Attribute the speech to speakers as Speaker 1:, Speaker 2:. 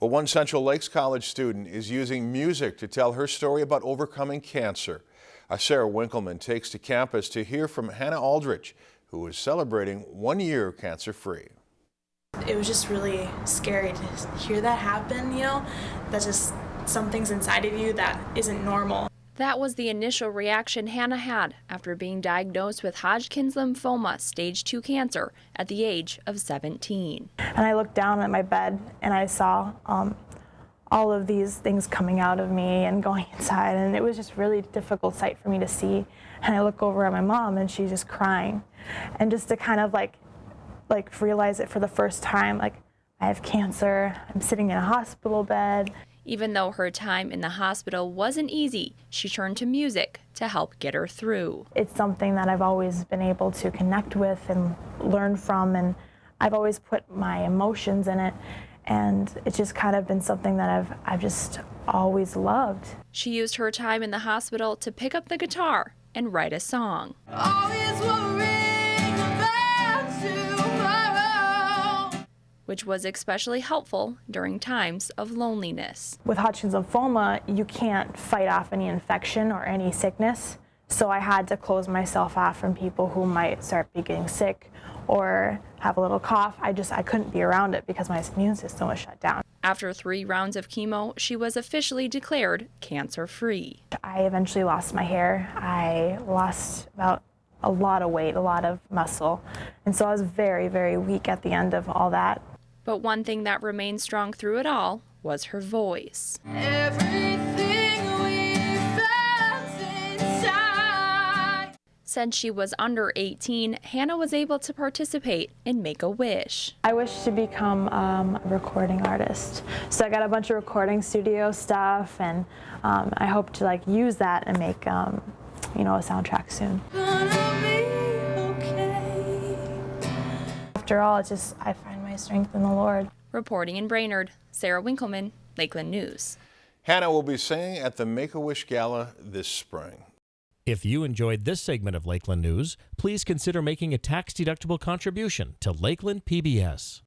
Speaker 1: Well, one Central Lakes College student is using music to tell her story about overcoming cancer. Uh, Sarah Winkleman takes to campus to hear from Hannah Aldrich, who is celebrating one year cancer-free.
Speaker 2: It was just really scary to hear that happen, you know? That's just some things inside of you that isn't normal.
Speaker 3: That was the initial reaction Hannah had after being diagnosed with Hodgkin's lymphoma stage 2 cancer at the age of 17.
Speaker 4: And I looked down at my bed and I saw um, all of these things coming out of me and going inside and it was just really difficult sight for me to see. And I look over at my mom and she's just crying. And just to kind of like like realize it for the first time like I have cancer, I'm sitting in a hospital bed.
Speaker 3: Even though her time in the hospital wasn't easy, she turned to music to help get her through.
Speaker 4: It's something that I've always been able to connect with and learn from, and I've always put my emotions in it. And it's just kind of been something that I've, I've just always loved.
Speaker 3: She used her time in the hospital to pick up the guitar and write a song. Which was especially helpful during times of loneliness.
Speaker 4: With Hodgkin's lymphoma, you can't fight off any infection or any sickness, so I had to close myself off from people who might start getting sick or have a little cough. I just I couldn't be around it because my immune system was shut down.
Speaker 3: After three rounds of chemo, she was officially declared cancer-free.
Speaker 4: I eventually lost my hair. I lost about a lot of weight, a lot of muscle. And so I was very, very weak at the end of all that.
Speaker 3: But one thing that remained strong through it all was her voice. Since she was under 18, Hannah was able to participate in Make-A-Wish.
Speaker 4: I wish to become um, a recording artist. So I got a bunch of recording studio stuff and um, I hope to like use that and make um, you know, a soundtrack soon. Okay. After all, it's just, I find strength in the Lord.
Speaker 3: Reporting in Brainerd, Sarah Winkleman, Lakeland News.
Speaker 1: Hannah will be singing at the Make-A-Wish Gala this spring.
Speaker 5: If you enjoyed this segment of Lakeland News, please consider making a tax-deductible contribution to Lakeland PBS.